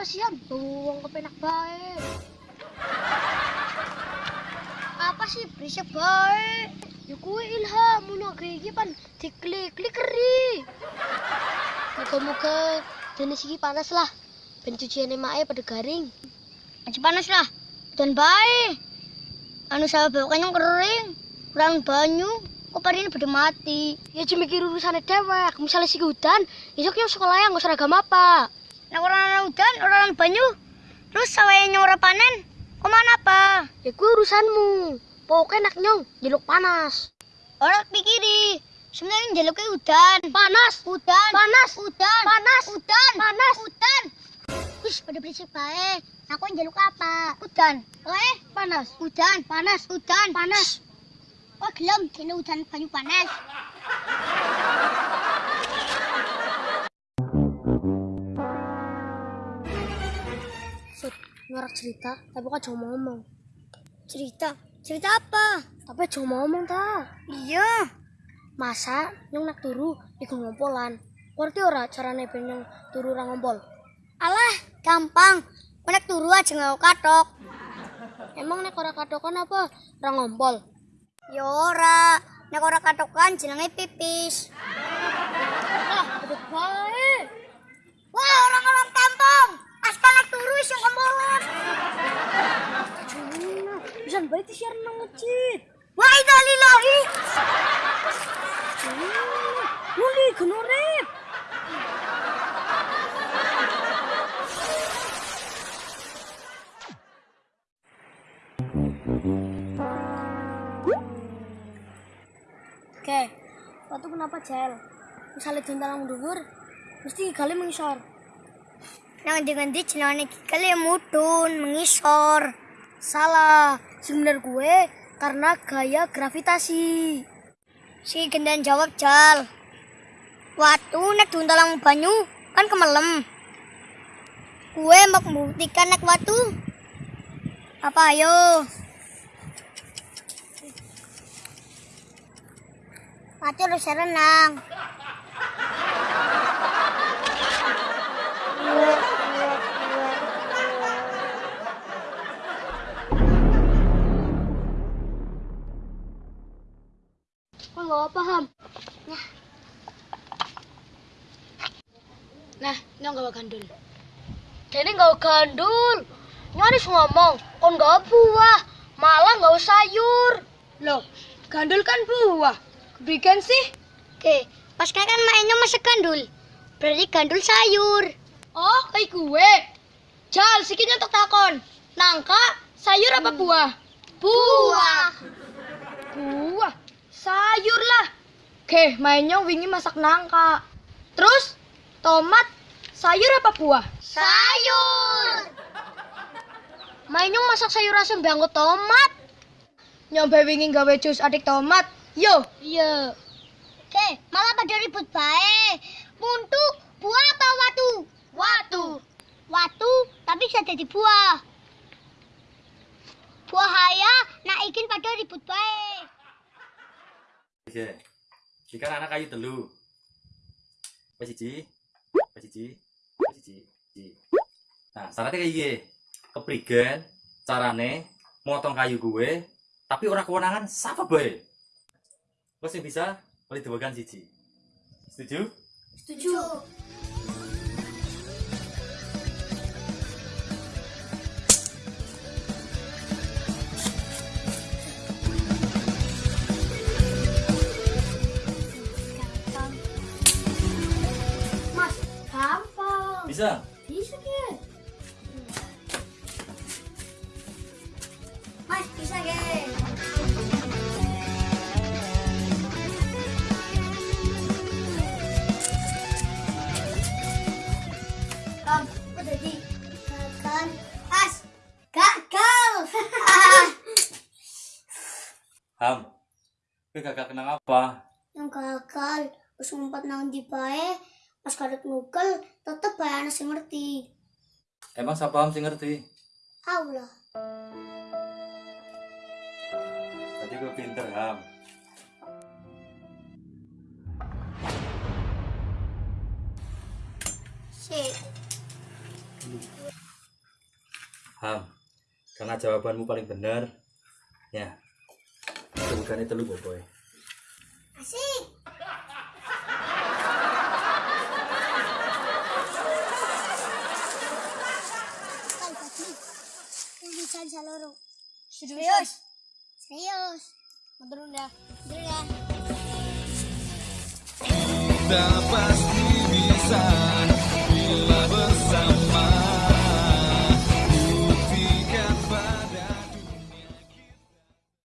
Ham? Wong kepenak bae. Apa sih berisik bae? Ya kuwi ilham ngono iki pan diklik klik keri. Muga-muga jenis iki panas lah. Ben cuciane mae pada garing. Aja panas lah. Dan bae. Anu saya bawa kering. Kurang banyu. Kok pada ini pada mati? Ya cuma mikir urusannya dewek. Misalnya si hutan, besok yang sekolah yang nggak seragam apa? nang banyu. Terus sawai nyong panen. Kemana apa? Ya gue urusanmu. Pokoknya nak nyong, jeluk panas. Ora pikiri, sebenarnya jeluknya udan. Panas, udan, panas, udan, panas, udan, panas, udan. Wis pada berisik bae. Aku yang apa? Udan. Oh panas. Udan, panas, udan, panas. Oh gelem, kini udan banyu panas. Sud, ngerak cerita, tapi kok cuma ngomong. Cerita? Cerita apa? Tapi cuma ngomong ta. Iya. Masa nyong nak turu iku ngompolan. Ngerti ora carane ben nyong turu ra ngompol? Alah, gampang. Nek turu aja nggak katok. Emang nek ora katokan apa? Ra ngompol. Ya ora. Nek ora katokan jenenge pipis. Ah, beduk bae. Wah, orang-orang kampung. Aspal turu iso ngompolan. Baik disiar nang masjid. Wah, itu lillahi. Nuli genorep. Oke, waktu kenapa jel? Misalnya dintalang dhuwur, mesti kali mengisor. Nang dengan di jenenge kali mudun mengisor. Salah, sebenar gue karena gaya gravitasi. Si gendan jawab jal. Waktu nek duntalang banyu kan kemelem. Gue mau membuktikan nek waktu. Apa ayo? Waktu harus renang. Nggak paham? Nah, nah, ini nggak gandul. Jadi nggak gandul. Nyaris ngomong, kon nggak buah, malah nggak sayur. Loh, gandul kan buah. Bikin sih? Oke, pas kan mainnya masak gandul. Berarti gandul sayur. Oh, kayak gue. Jal, sikitnya untuk takon. Nangka, sayur apa buah? Buah. Buah. Oke, mainnya wingi masak nangka. Terus, tomat, sayur apa buah? Sayur. Mainnya masak sayur asam bangko tomat. Nyoba wingi gawe jus adik tomat. Yo. Iya. Oke, malah pada ribut baik. Muntu, buah apa watu? Watu. Watu, tapi bisa jadi buah. Buah haya, nak ikin pada ribut baik. Oke. Iki kan anak kayu telu. Wes siji. Wes siji. Wes siji. Siji. Nah, syaratnya kayak gini. Keprigen carane motong kayu gue, tapi ora kewenangan sapa bae. Wes sing bisa boleh dibagikan siji. Setuju? Setuju. Bisa. Bisa ke? Mas, bisa ke? Kam, apa jadi? Gagal. As, gagal. Ham. Kowe gak kenang apa? Yang gagal, pas ngumpat nang di bae, pas kadek nukel, tetep bae sing ngerti. Emang siapa sing ngerti? Allah. Tadi gue pinter Ham. Sik. Ham, karena jawabanmu paling benar, ya, bukannya telu boboy. Asik. Serius? Serius. Dulu ya. Tak pasti bisa